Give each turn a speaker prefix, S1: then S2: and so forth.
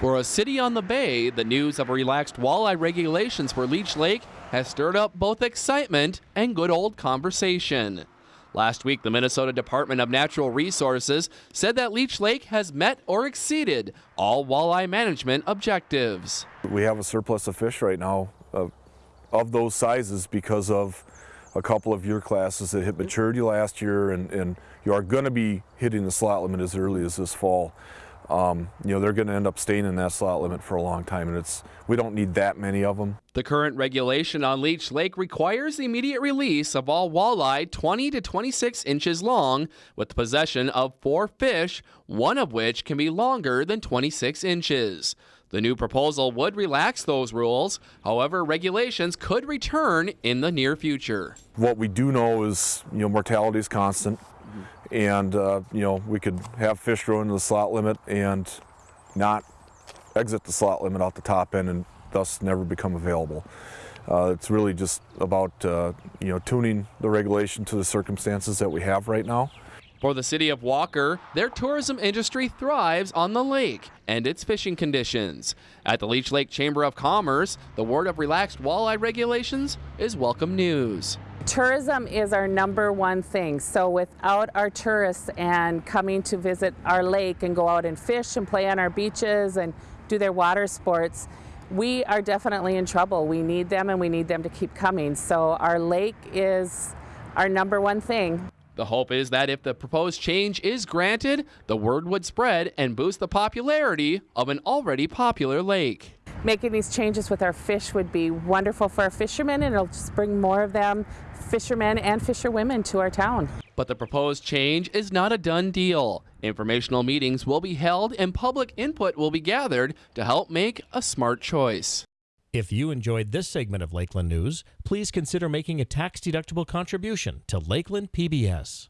S1: For a city on the bay, the news of relaxed walleye regulations for Leech Lake has stirred up both excitement and good old conversation. Last week, the Minnesota Department of Natural Resources said that Leech Lake has met or exceeded all walleye management objectives.
S2: We have a surplus of fish right now uh, of those sizes because of a couple of year classes that hit maturity last year and, and you are going to be hitting the slot limit as early as this fall. Um, you know, they're going to end up staying in that slot limit for a long time, and it's we don't need that many of them.
S1: The current regulation on Leech Lake requires the immediate release of all walleye 20 to 26 inches long, with the possession of four fish, one of which can be longer than 26 inches. The new proposal would relax those rules. However, regulations could return in the near future.
S2: What we do know is, you know, mortality is constant and uh, you know we could have fish grow into the slot limit and not exit the slot limit out the top end and thus never become available. Uh, it's really just about uh, you know tuning the regulation to the circumstances that we have right now.
S1: For the city of Walker, their tourism industry thrives on the lake and its fishing conditions. At the Leech Lake Chamber of Commerce, the word of relaxed walleye regulations is welcome news.
S3: Tourism is our number one thing. So without our tourists and coming to visit our lake and go out and fish and play on our beaches and do their water sports, we are definitely in trouble. We need them and we need them to keep coming. So our lake is our number one thing.
S1: The hope is that if the proposed change is granted, the word would spread and boost the popularity of an already popular lake.
S3: Making these changes with our fish would be wonderful for our fishermen and it'll just bring more of them, fishermen and fisherwomen, to our town.
S1: But the proposed change is not a done deal. Informational meetings will be held and public input will be gathered to help make a smart choice.
S4: If you enjoyed this segment of Lakeland News, please consider making a tax-deductible contribution to Lakeland PBS.